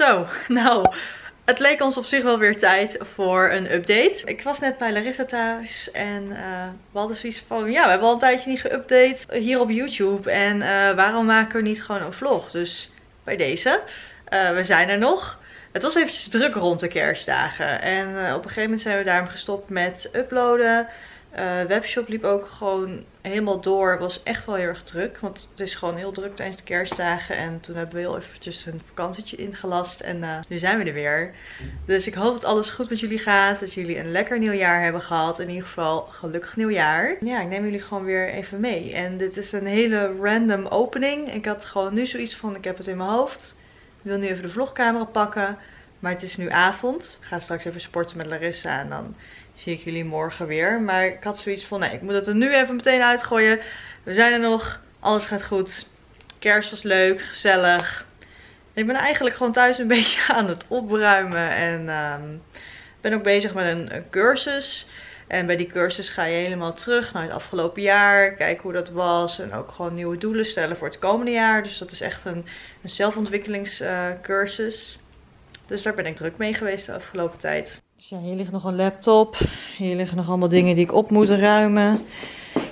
Zo, nou, het leek ons op zich wel weer tijd voor een update. Ik was net bij Larissa thuis en uh, we hadden zoiets van, ja, we hebben al een tijdje niet geüpdate hier op YouTube. En uh, waarom maken we niet gewoon een vlog? Dus bij deze, uh, we zijn er nog. Het was eventjes druk rond de kerstdagen. En op een gegeven moment zijn we daarom gestopt met uploaden. Uh, webshop liep ook gewoon helemaal door. Het was echt wel heel erg druk. Want het is gewoon heel druk tijdens de kerstdagen. En toen hebben we heel eventjes een vakantietje ingelast. En uh, nu zijn we er weer. Dus ik hoop dat alles goed met jullie gaat. Dat jullie een lekker nieuwjaar hebben gehad. In ieder geval gelukkig nieuwjaar. Ja, ik neem jullie gewoon weer even mee. En dit is een hele random opening. Ik had gewoon nu zoiets van, ik heb het in mijn hoofd. Ik wil nu even de vlogcamera pakken. Maar het is nu avond. Ik ga straks even sporten met Larissa. En dan zie ik jullie morgen weer. Maar ik had zoiets van, nee, ik moet het er nu even meteen uitgooien. We zijn er nog. Alles gaat goed. Kerst was leuk, gezellig. Ik ben eigenlijk gewoon thuis een beetje aan het opruimen. En um, ben ook bezig met een, cursus. En bij die cursus ga je helemaal terug naar het afgelopen jaar. Kijken hoe dat was. En ook gewoon nieuwe doelen stellen voor het komende jaar. Dus dat is echt een, een zelfontwikkelingscursus. Dus daar ben ik druk mee geweest de afgelopen tijd. Dus ja, hier ligt nog een laptop. Hier liggen nog allemaal dingen die ik op moet ruimen.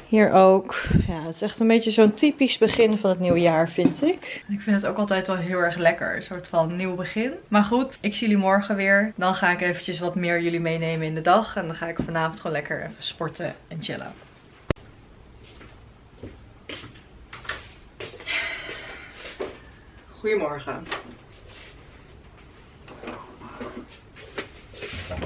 Hier ook. Ja, het is echt een beetje zo'n typisch begin van het nieuwe jaar, vind ik. Ik vind het ook altijd wel heel erg lekker. Een soort van nieuw begin. Maar goed, ik zie jullie morgen weer. Dan ga ik eventjes wat meer jullie meenemen in de dag. En dan ga ik vanavond gewoon lekker even sporten en chillen. Goedemorgen. Nou,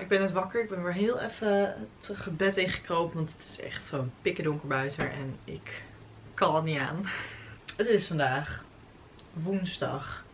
ik ben net wakker. Ik ben weer heel even het bed ingekropen. Want het is echt gewoon pikken donker buiten. En ik kan het niet aan. Het is vandaag woensdag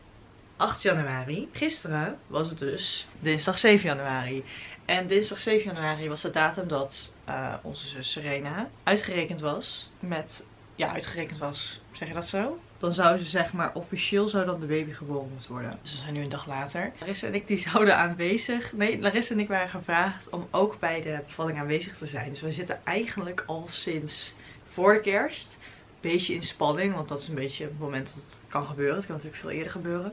8 januari. Gisteren was het dus dinsdag 7 januari. En dinsdag 7 januari was de datum dat uh, onze zus Serena uitgerekend was. Met, ja uitgerekend was, zeg je dat zo? Dan zou ze zeg maar officieel zou dan de baby geboren moeten worden. Dus we zijn nu een dag later. Larissa en ik die zouden aanwezig. Nee, Larissa en ik waren gevraagd om ook bij de bevalling aanwezig te zijn. Dus we zitten eigenlijk al sinds voor de kerst. Beetje in spanning, want dat is een beetje het moment dat het kan gebeuren. Het kan natuurlijk veel eerder gebeuren.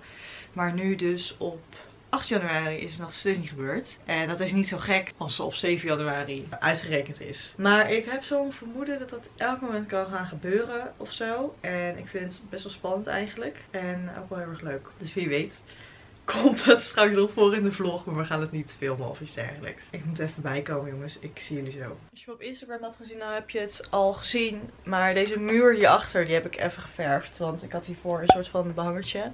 Maar nu dus op 8 januari is nog steeds niet gebeurd. En dat is niet zo gek als ze op 7 januari uitgerekend is. Maar ik heb zo'n vermoeden dat dat elk moment kan gaan gebeuren of zo. En ik vind het best wel spannend eigenlijk. En ook wel heel erg leuk. Dus wie weet komt het straks nog voor in de vlog. Maar we gaan het niet filmen of iets dergelijks. Ik moet even bijkomen jongens. Ik zie jullie zo. Als je me op Instagram had gezien, dan heb je het al gezien. Maar deze muur hierachter, die heb ik even geverfd. Want ik had hiervoor een soort van behangertje.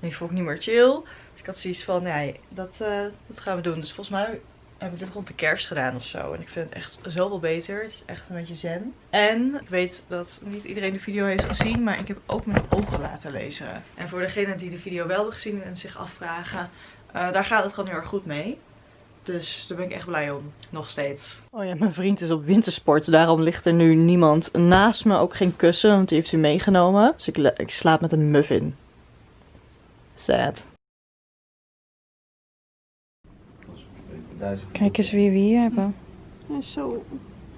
Die vond ik niet meer chill. Dus ik had zoiets van, nee, dat, uh, dat gaan we doen. Dus volgens mij heb ik dit rond de kerst gedaan of zo. En ik vind het echt zoveel beter. Het is echt een beetje zen. En ik weet dat niet iedereen de video heeft gezien. Maar ik heb ook mijn ogen laten lezen. En voor degenen die de video wel hebben gezien en zich afvragen. Uh, daar gaat het gewoon heel erg goed mee. Dus daar ben ik echt blij om. Nog steeds. Oh ja, mijn vriend is op wintersport. Daarom ligt er nu niemand naast me. Ook geen kussen, want die heeft hij meegenomen. Dus ik, ik slaap met een muffin. Sad. Kijk eens wie we hier hebben. Hij is zo...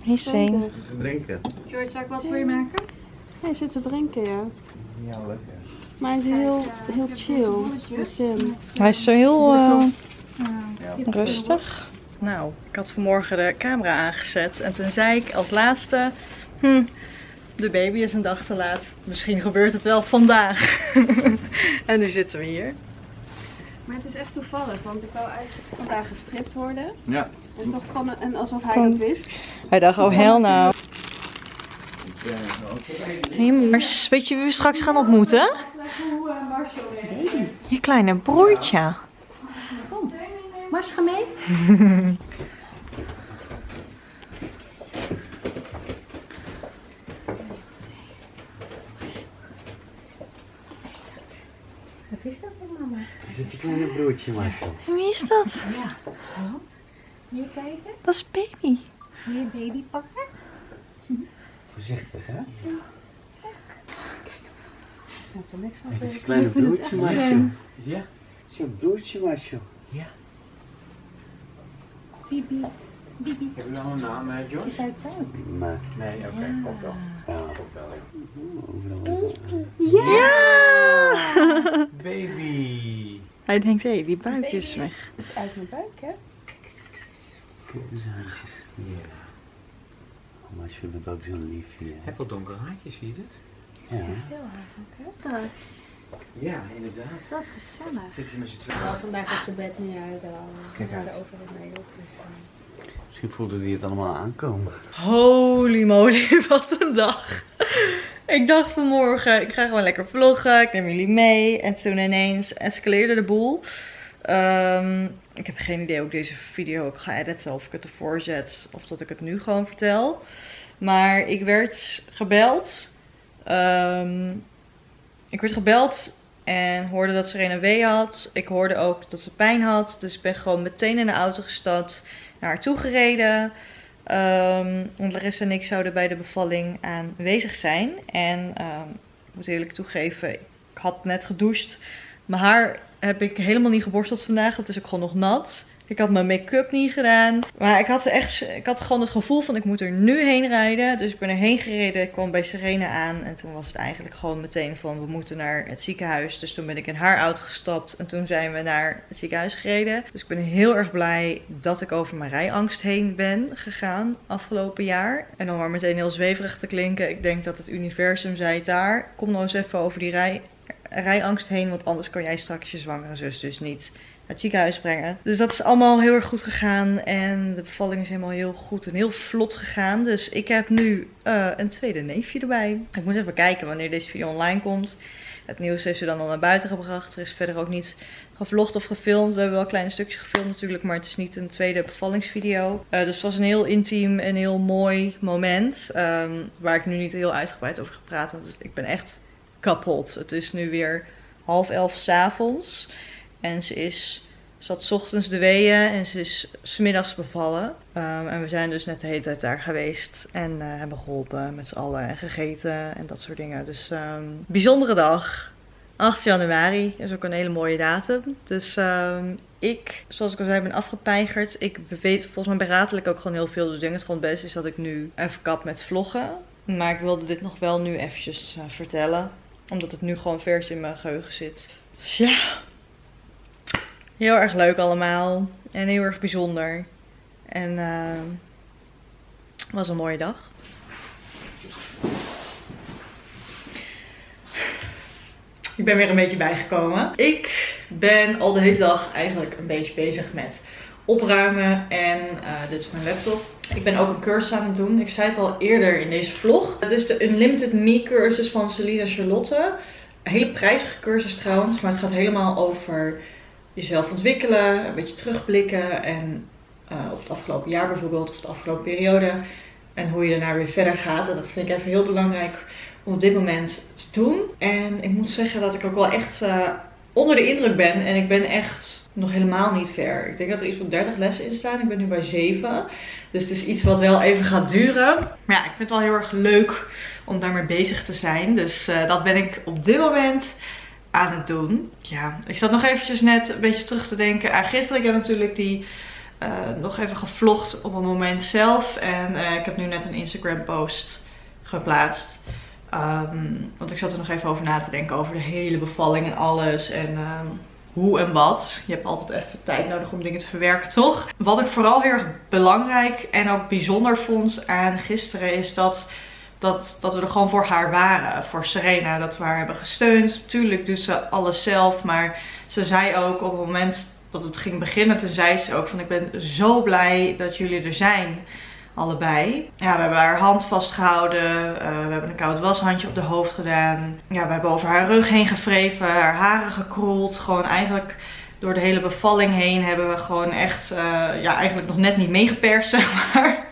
Hij is zin. Drinken. George, zal ik wat voor je maken? Hij zit te drinken, ja. Ja, lekker. Maar hij is heel, heel chill. Hij is zo heel uh, rustig. Nou, ik had vanmorgen de camera aangezet. En toen zei ik als laatste... Hm, de baby is een dag te laat. Misschien gebeurt het wel vandaag. en nu zitten we hier. Maar het is echt toevallig, want ik wou eigenlijk vandaag gestript worden. Ja. En toch van, en alsof hij dat wist. Hij dacht, oh hell nou. Hey Mars, weet je wie we straks gaan ontmoeten? Je kleine broertje. Kom, Mars, ga mee. Wat is dat voor mama? Is het je kleine broertje, Marcel? En wie is dat? Ja. Zo. Wil je kijken? Dat is baby. Wil je baby pakken? Voorzichtig, hè? Staat er niks op. Het is je kleine broertje, Marcel. Ja. Het is je broertje, Marcel. Ja. Bibi. Heb je al een naam, eh, John? Is hij ook? Nee. Nee, oké. Ja, klopt wel. Ja! Baby! Hij denkt, hé, die buikje is weg. Dat is uit mijn buik, hè? Kijk eens handjes. Ja. Oh, maar je bent ook zo'n liefje. Heb wel donkere haartjes, zie je dat? Ja. Veel haar ook, hè? Ja, inderdaad. Dat is gezellig. Dit is met z'n tweeën. Vandaag op zijn bed niet uit en Kijk dan uit. gaat er overal mee op. Dus, eh. Misschien voelde hij het allemaal aankomen. Holy moly, wat een dag. Ik dacht vanmorgen, ik ga gewoon lekker vloggen, ik neem jullie mee. En toen ineens escaleerde de boel. Ehm, ik heb geen idee hoe ik deze video ook ga editen, of ik het ervoor zet, of dat ik het nu gewoon vertel. Maar ik werd gebeld. Ehm, ik werd gebeld en hoorde dat Serena een wee had. Ik hoorde ook dat ze pijn had. Dus ik ben gewoon meteen in de auto gestapt, naar haar toe gereden. Ehm, want Larissa en ik zouden bij de bevalling aanwezig zijn. En ehm, ik moet eerlijk toegeven, ik had net gedoucht. Mijn haar heb ik helemaal niet geborsteld vandaag. Het is ook gewoon nog nat. Ik had mijn make-up niet gedaan. Maar ik had, echt, ik had gewoon het gevoel van ik moet er nu heen rijden. Dus ik ben erheen gereden. Ik kwam bij Serena aan. En toen was het eigenlijk gewoon meteen van we moeten naar het ziekenhuis. Dus toen ben ik in haar auto gestapt. En toen zijn we naar het ziekenhuis gereden. Dus ik ben heel erg blij dat ik over mijn rijangst heen ben gegaan afgelopen jaar. En om maar meteen heel zweverig te klinken. Ik denk dat het universum zei daar. Kom nou eens even over die rij, rijangst heen. Want anders kan jij straks je zwangere zus dus niet het ziekenhuis brengen. Dus dat is allemaal heel erg goed gegaan. En de bevalling is helemaal heel goed en heel vlot gegaan. Dus ik heb nu eh, een tweede neefje erbij. Ik moet even kijken wanneer deze video online komt. Het nieuws heeft ze dan al naar buiten gebracht. Er is verder ook niet gevlogd of gefilmd. We hebben wel kleine stukjes gefilmd natuurlijk, maar het is niet een tweede bevallingsvideo. Eh, dus het was een heel intiem en heel mooi moment. ehm, waar ik nu niet heel uitgebreid over ga praten. Dus ik ben echt kapot. Het is nu weer half elf s'avonds. En ze is, 's ochtends de weeën en ze is smiddags bevallen. Ehm, en we zijn dus net de hele tijd daar geweest. En eh, hebben geholpen met z'n allen en gegeten en dat soort dingen. Dus ehm, bijzondere dag. 8 januari is ook een hele mooie datum. Dus ehm, ik, zoals ik al zei, ben afgepeigerd. Ik weet volgens mij beratel ook gewoon heel veel. Dus ik denk het gewoon het beste is dat ik nu even kap met vloggen. Maar ik wilde dit nog wel nu eventjes eh, vertellen. Omdat het nu gewoon vers in mijn geheugen zit. Dus ja, heel erg leuk allemaal. En heel erg bijzonder. En ehm, het was een mooie dag. Ik ben weer een beetje bijgekomen. Ik ben al de hele dag eigenlijk een beetje bezig met opruimen. En eh, dit is mijn laptop. Ik ben ook een cursus aan het doen. Ik zei het al eerder in deze vlog. Het is de Unlimited Me cursus van Celina Charlotte. Een hele prijzige cursus trouwens. Maar het gaat helemaal over jezelf ontwikkelen. Een beetje terugblikken. En eh, op het afgelopen jaar bijvoorbeeld. Of de afgelopen periode. En hoe je daarna weer verder gaat. En dat vind ik even heel belangrijk om op dit moment te doen. En ik moet zeggen dat ik ook wel echt eh, onder de indruk ben. En ik ben echt nog helemaal niet ver. Ik denk dat er iets van 30 lessen in staan. Ik ben nu bij 7. Dus het is iets wat wel even gaat duren. Maar ja, ik vind het wel heel erg leuk om daarmee bezig te zijn. Dus eh, dat ben ik op dit moment aan het doen. Ja, ik zat nog eventjes net een beetje terug te denken aan gisteren. Ik heb natuurlijk die eh, nog even gevlogd op een moment zelf. En eh, ik heb nu net een Instagram post geplaatst. Ehm, want ik zat er nog even over na te denken over de hele bevalling en alles. En ehm, hoe en wat. Je hebt altijd even tijd nodig om dingen te verwerken, toch? Wat ik vooral heel erg belangrijk en ook bijzonder vond aan gisteren is dat, dat, dat we er gewoon voor haar waren. Voor Serena, dat we haar hebben gesteund. Tuurlijk doet ze alles zelf, maar ze zei ook op het moment dat het ging beginnen, toen zei ze ook van ik ben zo blij dat jullie er zijn. Allebei. Ja, we hebben haar hand vastgehouden. eh, we hebben een koud washandje op de hoofd gedaan. Ja, we hebben over haar rug heen gevreven. Haar haren gekroeld. Gewoon eigenlijk door de hele bevalling heen hebben we gewoon echt, eh, ja, eigenlijk nog net niet meegeperst, zeg maar.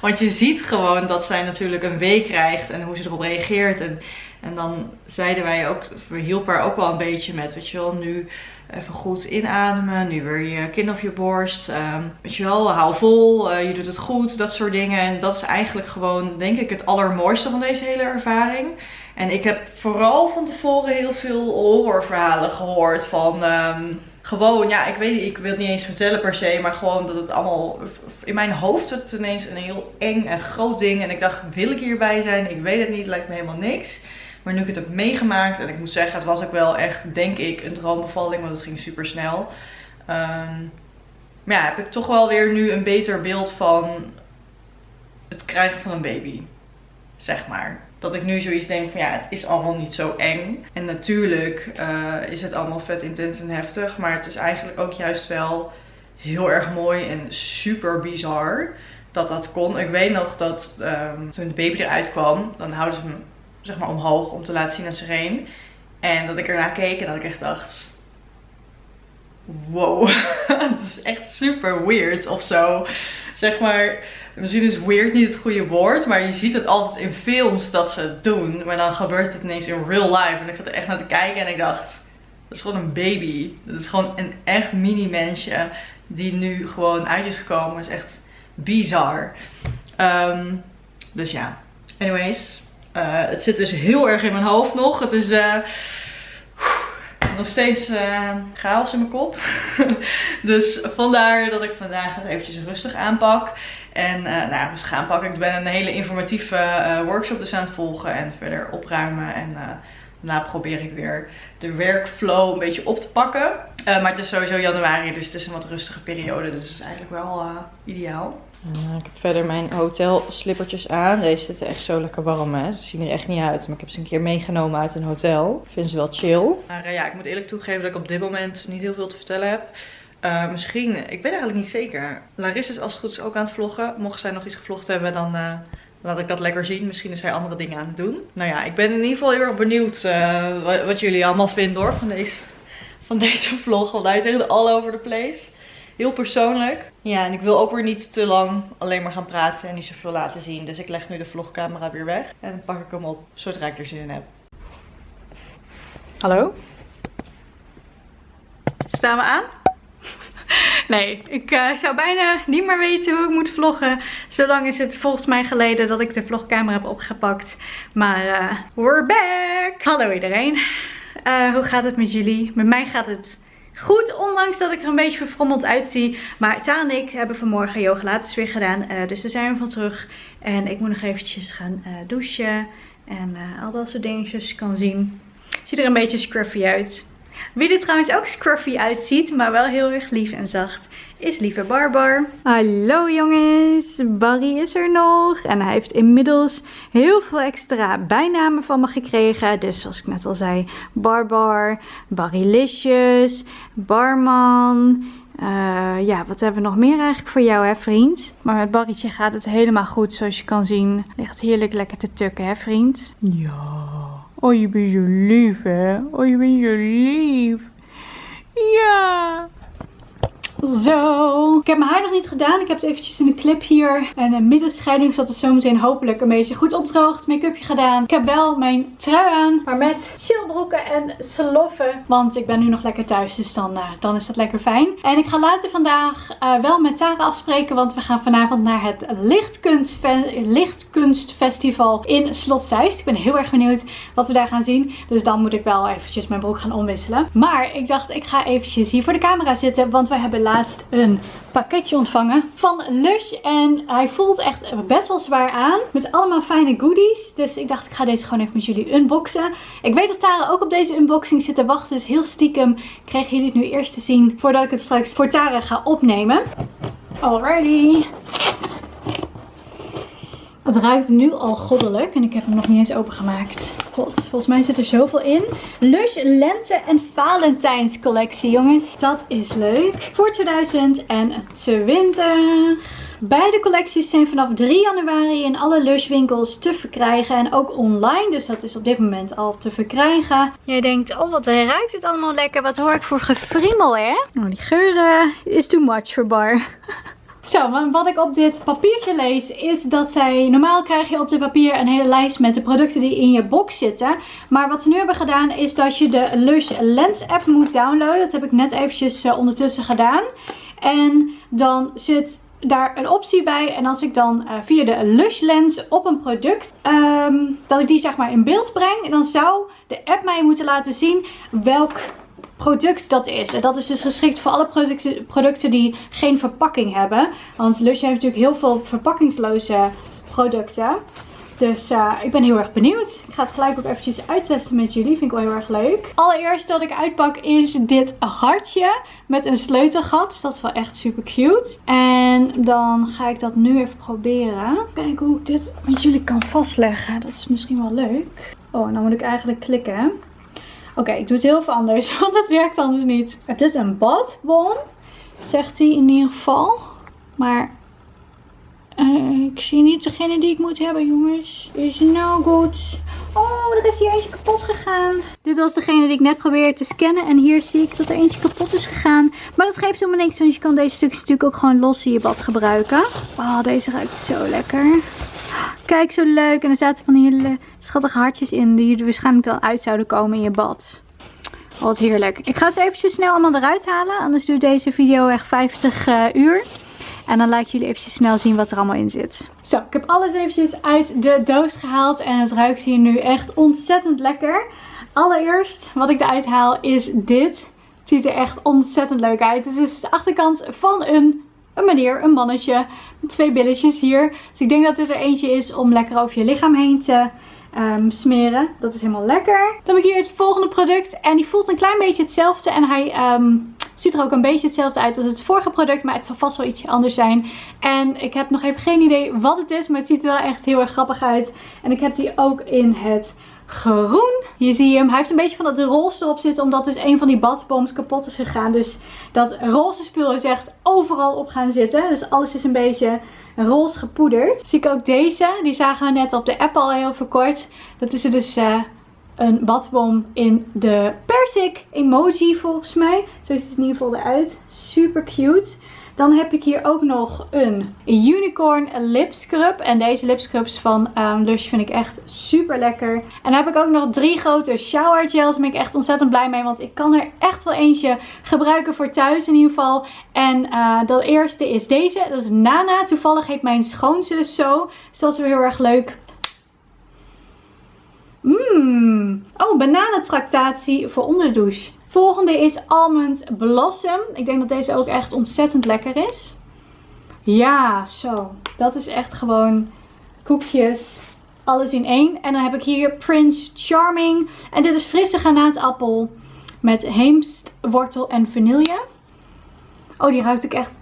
Want je ziet gewoon dat zij natuurlijk een week krijgt en hoe ze erop reageert. En, en dan zeiden wij ook, we hielpen haar ook wel een beetje met, weet je wel, nu even goed inademen. Nu weer je kind op je borst. Ehm, weet je wel, hou vol. eh, je doet het goed. Dat soort dingen. En dat is eigenlijk gewoon, denk ik, het allermooiste van deze hele ervaring. En ik heb vooral van tevoren heel veel horrorverhalen gehoord van... ehm, gewoon, ja, ik weet niet, ik wil het niet eens vertellen per se, maar gewoon dat het allemaal, in mijn hoofd werd het ineens een heel eng en groot ding. En ik dacht, wil ik hierbij zijn? Ik weet het niet, lijkt me helemaal niks. Maar nu ik het heb meegemaakt, en ik moet zeggen, het was ook wel echt, denk ik, een droombevalling, want het ging super snel. Ehm, maar ja, heb ik toch wel weer nu een beter beeld van het krijgen van een baby. Zeg maar. Dat ik nu zoiets denk van ja, het is allemaal niet zo eng. En natuurlijk eh, is het allemaal vet intens en heftig. Maar het is eigenlijk ook juist wel heel erg mooi en super bizar dat dat kon. Ik weet nog dat ehm, toen de baby eruit kwam, dan houden ze hem zeg maar omhoog om te laten zien ze heen. En dat ik ernaar keek en dat ik echt dacht, wow, het is echt super weird of zo. Zeg maar, misschien is weird niet het goede woord, maar je ziet het altijd in films dat ze het doen. Maar dan gebeurt het ineens in real life. En ik zat er echt naar te kijken en ik dacht, dat is gewoon een baby. Dat is gewoon een echt mini mensje die nu gewoon uit is gekomen. Dat is echt bizar. Ehm, dus ja, anyways. Uh, het zit dus heel erg in mijn hoofd nog. Het is... Uh, nog steeds uh, chaos in mijn kop. dus vandaar dat ik vandaag het eventjes rustig aanpak. En uh, nou, dus gaan pakken. Ik ben een hele informatieve uh, workshop dus aan het volgen. En verder opruimen. En daarna probeer ik weer de workflow een beetje op te pakken. maar het is sowieso januari. Dus het is een wat rustige periode. Dus het is eigenlijk wel ideaal. En, ik heb verder mijn hotel slippertjes aan. Deze zitten echt zo lekker warm hè. Ze zien er echt niet uit. Maar ik heb ze een keer meegenomen uit een hotel. Vind ze wel chill. Maar uh, ja, ik moet eerlijk toegeven dat ik op dit moment niet heel veel te vertellen heb. Uh, misschien, ik weet eigenlijk niet zeker. Larissa is als het goed is ook aan het vloggen. Mocht zij nog iets gevlogd hebben, dan laat ik dat lekker zien. Misschien is zij andere dingen aan het doen. Nou ja, ik ben in ieder geval heel erg benieuwd wat, jullie allemaal vinden hoor van deze, van deze vlog. Want hij is echt all over the place. Heel persoonlijk. Ja, en ik wil ook weer niet te lang alleen maar gaan praten en niet zoveel laten zien. Dus ik leg nu de vlogcamera weer weg. En dan pak ik hem op zodra ik er zin in heb. Hallo? Staan we aan? Nee, ik uh, zou bijna niet meer weten hoe ik moet vloggen. Zolang is het volgens mij geleden dat ik de vlogcamera heb opgepakt. Maar uh, we're back! Hallo iedereen. Uh, hoe gaat het met jullie? Met mij gaat het goed, ondanks dat ik er een beetje verfrommeld uitzie. Maar Taan en ik hebben vanmorgen yoga laten weer gedaan. Uh, dus daar zijn we van terug. En ik moet nog eventjes gaan uh, douchen. En uh, al dat soort dingetjes je kan zien. Ziet er een beetje scruffy uit. Wie er trouwens ook scruffy uitziet, maar wel heel erg lief en zacht, is lieve Barbar. Hallo jongens, Barry is er nog. En hij heeft inmiddels heel veel extra bijnamen van me gekregen. Dus zoals ik net al zei, Barbar, Barrylicious, Barman... Uh, ja, wat hebben we nog meer eigenlijk voor jou, hè, vriend? Maar met Barrytje gaat het helemaal goed, zoals je kan zien. Ligt heerlijk lekker te tukken, hè, vriend? Ja. Oh, je bent zo lief, hè? Oh, je bent zo lief. Ja. Zo. Ik heb mijn haar nog niet gedaan. Ik heb het eventjes in een clip hier. En een middenscheiding zodat het zometeen hopelijk een beetje goed opdroogt. Make-upje gedaan. Ik heb wel mijn trui aan. Maar met chillbroeken en sloffen. Want ik ben nu nog lekker thuis. Dus dan, uh, dan is dat lekker fijn. En ik ga later vandaag uh, wel met Tara afspreken. Want we gaan vanavond naar het Lichtkunstfe Lichtkunstfestival in Slot Zeist. Ik ben heel erg benieuwd wat we daar gaan zien. Dus dan moet ik wel eventjes mijn broek gaan omwisselen. Maar ik dacht ik ga eventjes hier voor de camera zitten. Want we hebben laatst een pakketje ontvangen van Lush. En hij voelt echt best wel zwaar aan. Met allemaal fijne goodies. Dus ik dacht ik ga deze gewoon even met jullie unboxen. Ik weet dat Tara ook op deze unboxing zit te wachten. Dus heel stiekem kregen jullie het nu eerst te zien. Voordat ik het straks voor Tara ga opnemen. Alrighty. Het ruikt nu al goddelijk en ik heb hem nog niet eens opengemaakt. God, volgens mij zit er zoveel in. Lush Lente en Valentijns collectie, jongens. Dat is leuk. Voor 2020. Beide collecties zijn vanaf 3 januari in alle Lush winkels te verkrijgen. En ook online, dus dat is op dit moment al te verkrijgen. Jij denkt, oh wat ruikt het allemaal lekker. Wat hoor ik voor gefriemel, hè? Oh, die geur is too much voor Bar. Zo, wat ik op dit papiertje lees is dat zij... Normaal krijg je op dit papier een hele lijst met de producten die in je box zitten. Maar wat ze nu hebben gedaan is dat je de Lush Lens app moet downloaden. Dat heb ik net eventjes uh, ondertussen gedaan. En dan zit daar een optie bij. En als ik dan uh, via de Lush Lens op een product, um, dat ik die zeg maar in beeld breng. Dan zou de app mij moeten laten zien welk product dat is. En dat is dus geschikt voor alle producten, die geen verpakking hebben. Want Lush heeft natuurlijk heel veel verpakkingsloze producten. Dus uh, ik ben heel erg benieuwd. Ik ga het gelijk ook eventjes uittesten met jullie. Vind ik wel heel erg leuk. Allereerst wat ik uitpak is dit hartje met een sleutelgat. Dat is wel echt super cute. En dan ga ik dat nu even proberen. Kijken hoe ik dit met jullie kan vastleggen. Dat is misschien wel leuk. Oh, en dan moet ik eigenlijk klikken. Oké, ik doe het heel veel anders. Want het werkt anders niet. Het is een badbom. Zegt hij in ieder geval. Maar uh, ik zie niet degene die ik moet hebben, jongens. Is nou goed. Oh, er is hier eentje kapot gegaan. Dit was degene die ik net probeerde te scannen. En hier zie ik dat er eentje kapot is gegaan. Maar dat geeft helemaal niks, want je kan deze stukjes natuurlijk ook gewoon los in je bad gebruiken. Oh, deze ruikt zo lekker. Kijk, zo leuk. En er zaten van die hele schattige hartjes in die er waarschijnlijk dan uit zouden komen in je bad. Wat heerlijk. Ik ga ze eventjes snel allemaal eruit halen. Anders duurt deze video echt 50 uh, uur. En dan laat ik jullie eventjes snel zien wat er allemaal in zit. Zo, ik heb alles eventjes uit de doos gehaald. En het ruikt hier nu echt ontzettend lekker. Allereerst wat ik eruit haal is dit. Het ziet er echt ontzettend leuk uit. Het is de achterkant van een, een meneer, een mannetje. Met twee billetjes hier. Dus ik denk dat dit er eentje is om lekker over je lichaam heen te um, smeren. Dat is helemaal lekker. Dan heb ik hier het volgende product. En die voelt een klein beetje hetzelfde. En hij... Um, Ziet er ook een beetje hetzelfde uit als het vorige product. Maar het zal vast wel ietsje anders zijn. En ik heb nog even geen idee wat het is. Maar het ziet er wel echt heel erg grappig uit. En ik heb die ook in het groen. Hier zie je hem. Hij heeft een beetje van dat roze erop zitten. Omdat dus een van die badboms kapot is gegaan. Dus dat roze spul is echt overal op gaan zitten. Dus alles is een beetje roze gepoederd. Zie ik ook deze. Die zagen we net op de app al heel verkort. Dat is er dus... Uh, een badbom in de persik emoji volgens mij. Zo ziet het in ieder geval eruit. Super cute. Dan heb ik hier ook nog een unicorn lip scrub. En deze lip scrubs van um, Lush vind ik echt super lekker. En dan heb ik ook nog drie grote shower gels. Daar ben ik echt ontzettend blij mee. Want ik kan er echt wel eentje gebruiken voor thuis in ieder geval. En uh, dat eerste is deze. Dat is Nana. Toevallig heet mijn schoonzus zo. Dus dat is weer heel erg leuk. Mmm. Oh, bananentractatie voor onder de douche. Volgende is Almond Blossom. Ik denk dat deze ook echt ontzettend lekker is. Ja, zo. Dat is echt gewoon koekjes. Alles in één. En dan heb ik hier Prince Charming. En dit is frisse granaatappel met heemstwortel en vanille. Oh, die ruikt ook echt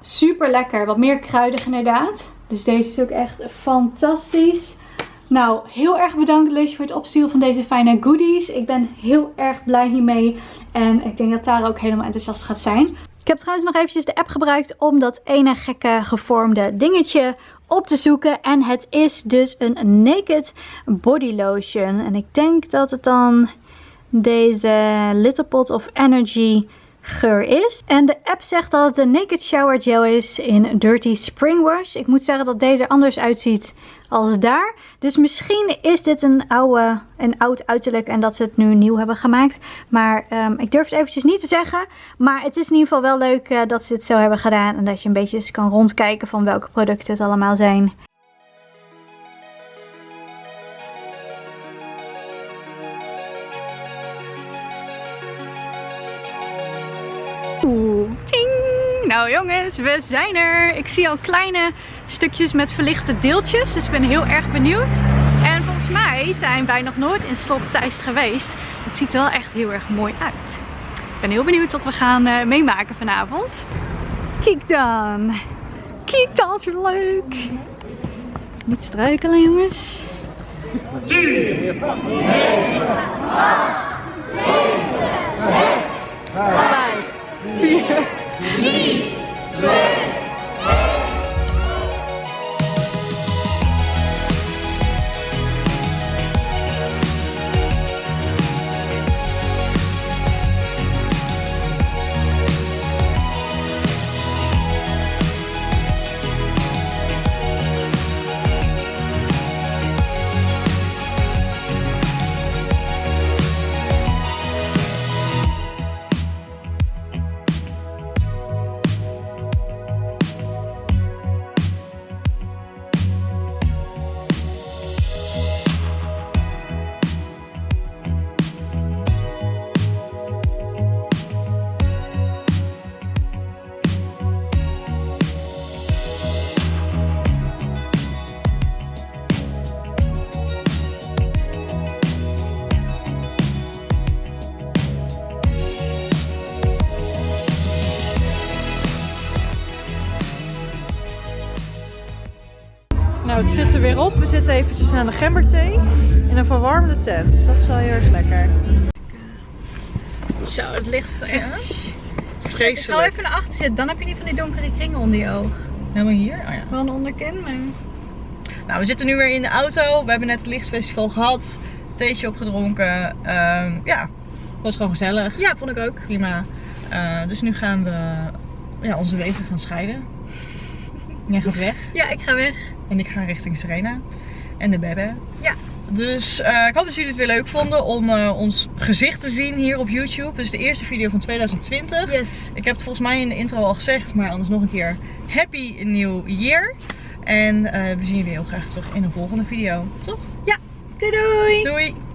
super lekker. Wat meer kruidig inderdaad. Dus deze is ook echt fantastisch. Nou, heel erg bedankt Lush voor het opsturen van deze fijne goodies. Ik ben heel erg blij hiermee. En ik denk dat Tara ook helemaal enthousiast gaat zijn. Ik heb trouwens nog eventjes de app gebruikt om dat ene gekke gevormde dingetje op te zoeken. En het is dus een Naked Body Lotion. En ik denk dat het dan deze Little Pot of Energy geur is. En de app zegt dat het een Naked Shower Gel is in Dirty Spring Wash. Ik moet zeggen dat deze er anders uitziet als daar. Dus misschien is dit een, oude, een oud uiterlijk en dat ze het nu nieuw hebben gemaakt. Maar um, ik durf het eventjes niet te zeggen. Maar het is in ieder geval wel leuk uh, dat ze het zo hebben gedaan. En dat je een beetje kan rondkijken van welke producten het allemaal zijn. Nou jongens, we zijn er. Ik zie al kleine stukjes met verlichte deeltjes. Dus ik ben heel erg benieuwd. En volgens mij zijn wij nog nooit in Slot Zeist geweest. Het ziet er wel echt heel erg mooi uit. Ik ben heel benieuwd wat we gaan uh, meemaken vanavond. Kijk dan. Kijk dan, is leuk. Niet struikelen jongens. 10, 9, 8, 5, 4, 3, zitten eventjes aan de gemberthee in een verwarmde tent. Dat is wel heel erg lekker. Zo, het ligt echt Ik zal vreselijk. even naar achter zitten, dan heb je niet van die donkere kringen onder je oog. Helemaal hier? Oh ja. Wel een onderkin, maar... Nou, we zitten nu weer in de auto. We hebben net het lichtfestival gehad. Theetje opgedronken. Ehm, ja, was gewoon gezellig. Ja, vond ik ook. Prima. Eh, dus nu gaan we ja, onze wegen gaan scheiden. Jij gaat weg Ja, ik ga weg. en ik ga richting Serena en de Bebe. Ja. Dus eh, ik hoop dat jullie het weer leuk vonden om eh, ons gezicht te zien hier op YouTube. Dus de eerste video van 2020. Yes. Ik heb het volgens mij in de intro al gezegd, maar anders nog een keer. Happy New Year! En eh, we zien jullie heel graag terug in een volgende video. Toch? Doei doei! Doei!